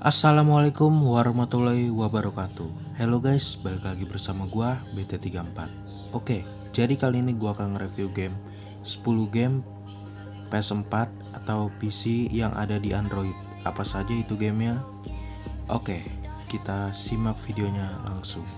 Assalamualaikum warahmatullahi wabarakatuh. Hello guys, balik lagi bersama gua BT34 Oke, jadi kali ini gua akan nge-review game 10 game PS4 atau PC yang ada di Android. Apa saja itu gamenya? Oke, kita simak videonya langsung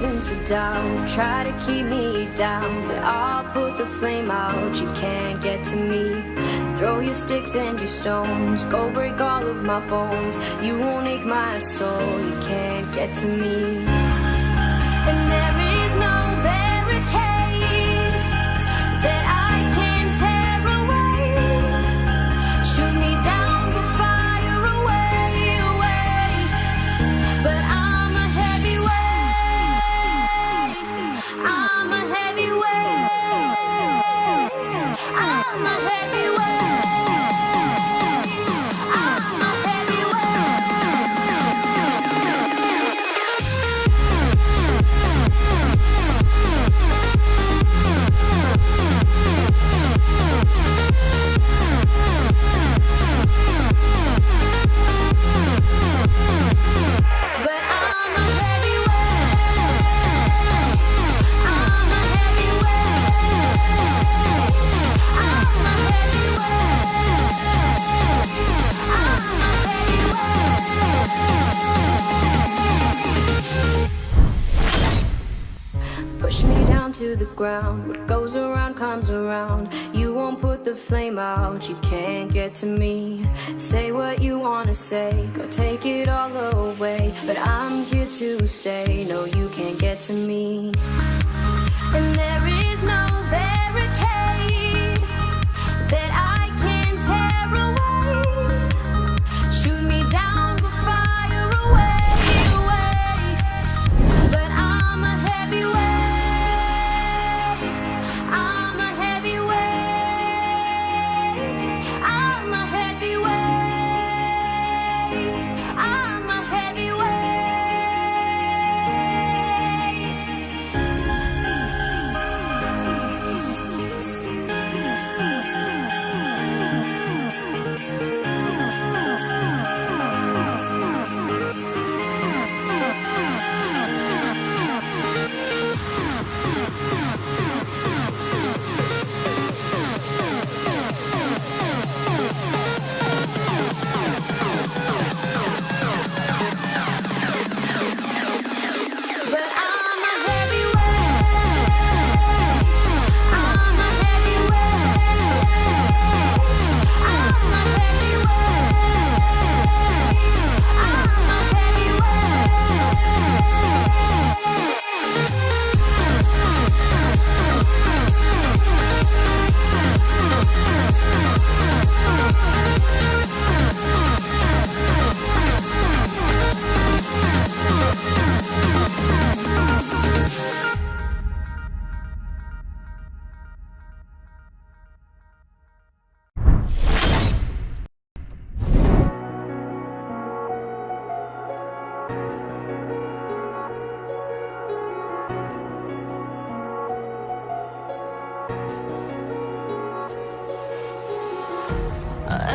reasons to doubt, try to keep me down But I'll put the flame out, you can't get to me. Throw your sticks and your stones, go break all of my bones. You won't ache my soul, you can't get to me. And there to the ground. What goes around comes around. You won't put the flame out. You can't get to me. Say what you wanna say. Go take it all away. But I'm here to stay. No, you can't get to me. And there is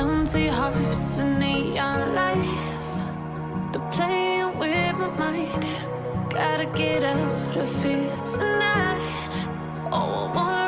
Empty hearts and neon lights. They're playing with my mind. Gotta get out of here tonight. Oh, I want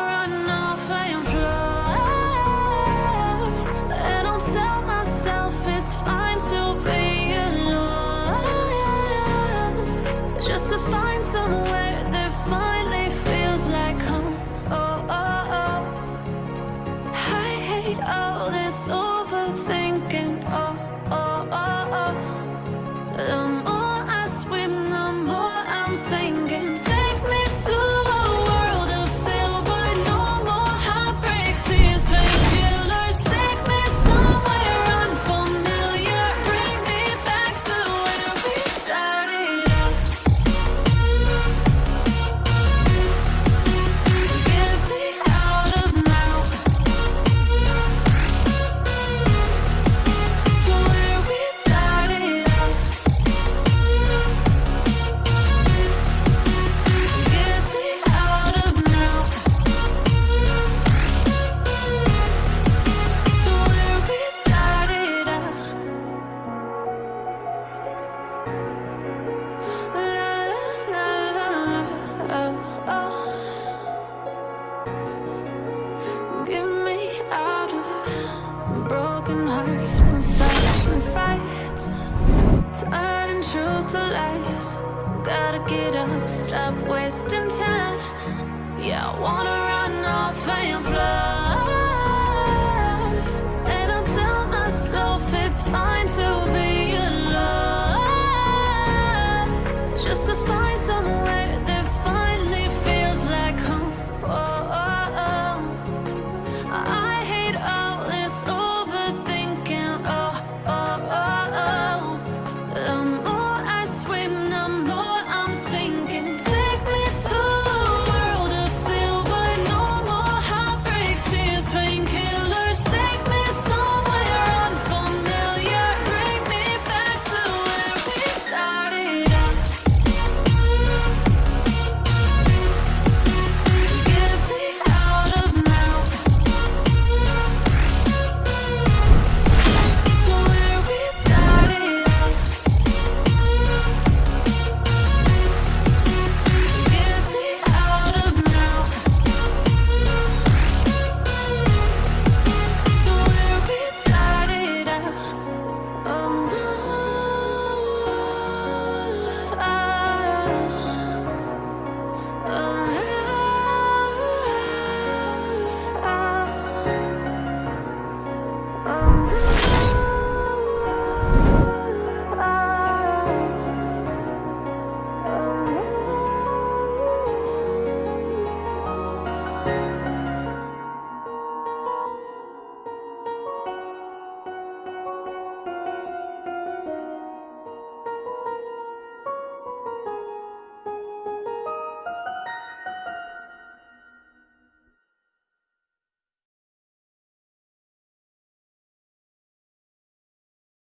Up wasting time. Yeah, I wanna.